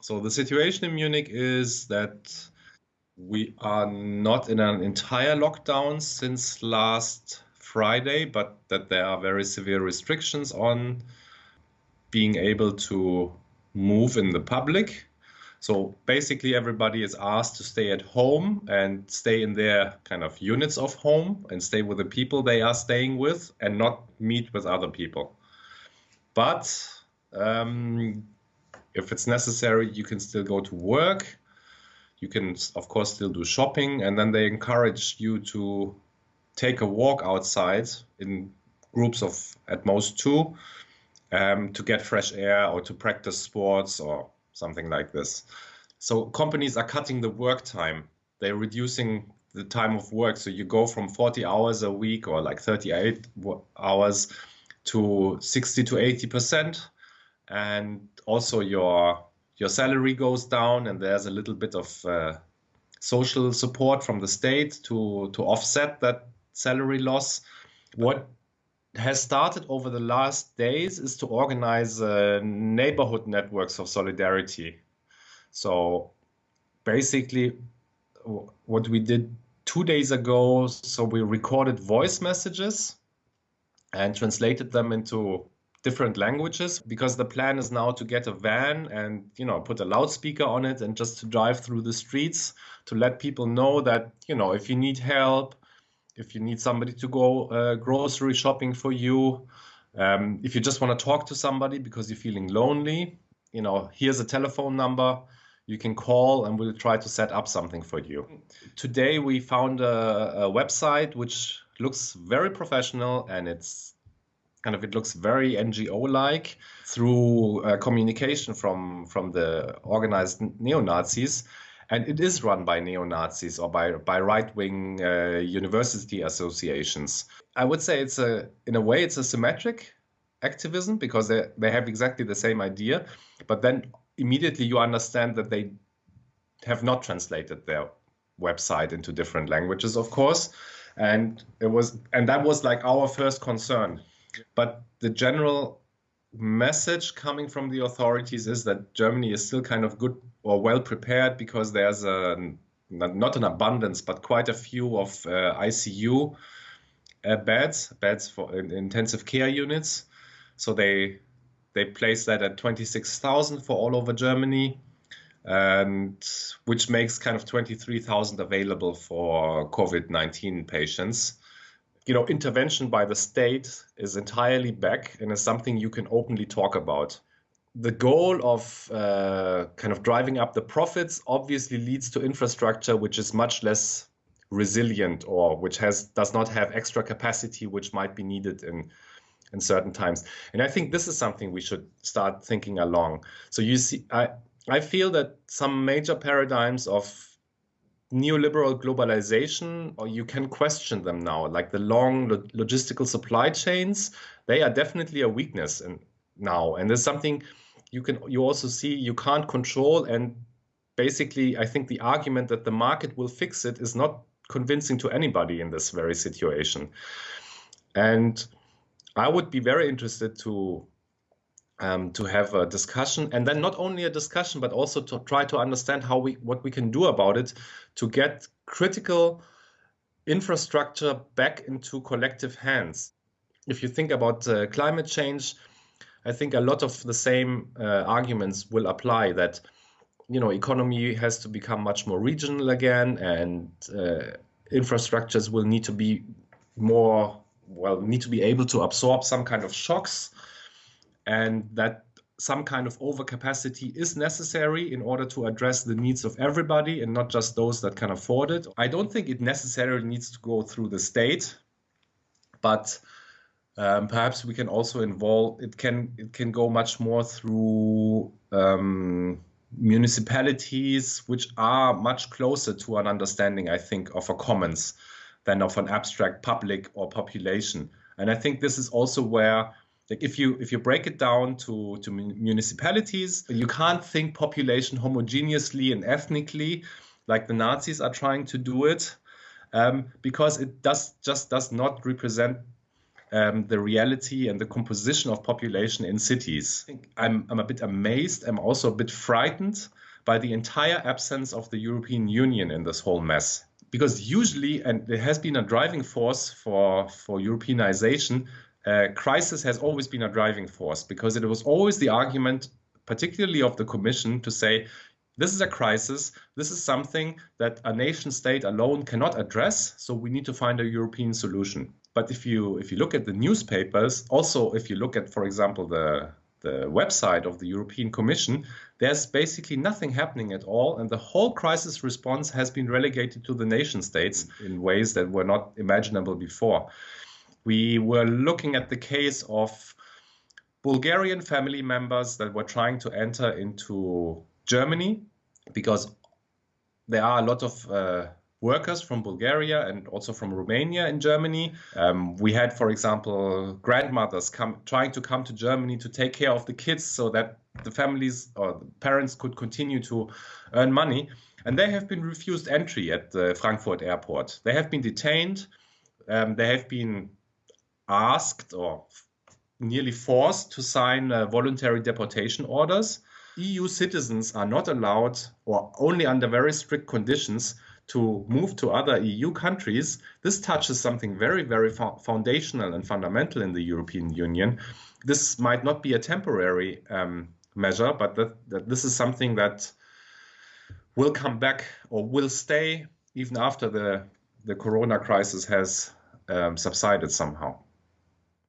So the situation in Munich is that we are not in an entire lockdown since last Friday, but that there are very severe restrictions on being able to move in the public. So basically, everybody is asked to stay at home and stay in their kind of units of home and stay with the people they are staying with and not meet with other people. But um, if it's necessary, you can still go to work. You can, of course, still do shopping. And then they encourage you to take a walk outside in groups of at most two um, to get fresh air or to practice sports or something like this. So companies are cutting the work time. They're reducing the time of work. So you go from 40 hours a week or like 38 hours to 60 to 80 percent, and also your your salary goes down, and there's a little bit of uh, social support from the state to to offset that salary loss. What has started over the last days is to organize uh, neighborhood networks of solidarity. So basically, what we did two days ago, so we recorded voice messages and translated them into different languages because the plan is now to get a van and you know put a loudspeaker on it and just to drive through the streets to let people know that you know if you need help if you need somebody to go uh, grocery shopping for you, um, if you just want to talk to somebody because you're feeling lonely, you know, here's a telephone number you can call and we'll try to set up something for you. Today we found a, a website which looks very professional and it's kind of it looks very NGO like through uh, communication from from the organized neo Nazis and it is run by neo Nazis or by by right wing uh, university associations. I would say it's a in a way it's a symmetric activism because they they have exactly the same idea, but then immediately you understand that they have not translated their website into different languages, of course, and it was and that was like our first concern. But the general message coming from the authorities is that Germany is still kind of good or well prepared because there's a not an abundance, but quite a few of uh, ICU uh, beds, beds for intensive care units. So they they place that at 26,000 for all over Germany, and which makes kind of 23,000 available for COVID-19 patients. You know, intervention by the state is entirely back and is something you can openly talk about. The goal of uh, kind of driving up the profits obviously leads to infrastructure which is much less resilient or which has does not have extra capacity which might be needed in in certain times. And i think this is something we should start thinking along. So you see i i feel that some major paradigms of neoliberal globalization or you can question them now like the long lo logistical supply chains they are definitely a weakness and now. And there's something you can you also see you can't control and basically i think the argument that the market will fix it is not convincing to anybody in this very situation. And i would be very interested to um, to have a discussion and then not only a discussion but also to try to understand how we what we can do about it to get critical infrastructure back into collective hands. If you think about uh, climate change I think a lot of the same uh, arguments will apply that you know economy has to become much more regional again and uh, infrastructures will need to be more well need to be able to absorb some kind of shocks and that some kind of overcapacity is necessary in order to address the needs of everybody and not just those that can afford it. I don't think it necessarily needs to go through the state, but um, perhaps we can also involve it can it can go much more through um, municipalities which are much closer to an understanding i think of a commons than of an abstract public or population and i think this is also where like if you if you break it down to to municipalities you can't think population homogeneously and ethnically like the nazis are trying to do it um, because it does just does not represent um, the reality and the composition of population in cities. I'm, I'm a bit amazed. I'm also a bit frightened by the entire absence of the European Union in this whole mess. Because usually, and there has been a driving force for, for Europeanization, uh, crisis has always been a driving force because it was always the argument, particularly of the Commission, to say this is a crisis. This is something that a nation state alone cannot address. So we need to find a European solution. But if you if you look at the newspapers, also if you look at, for example, the the website of the European Commission, there's basically nothing happening at all, and the whole crisis response has been relegated to the nation states in ways that were not imaginable before. We were looking at the case of Bulgarian family members that were trying to enter into Germany because there are a lot of uh, workers from Bulgaria and also from Romania in Germany. Um, we had, for example, grandmothers come trying to come to Germany to take care of the kids so that the families or the parents could continue to earn money. And they have been refused entry at the Frankfurt airport. They have been detained. Um, they have been asked or nearly forced to sign uh, voluntary deportation orders. EU citizens are not allowed or only under very strict conditions to move to other EU countries, this touches something very, very fo foundational and fundamental in the European Union. This might not be a temporary um, measure, but that, that this is something that will come back or will stay even after the, the corona crisis has um, subsided somehow.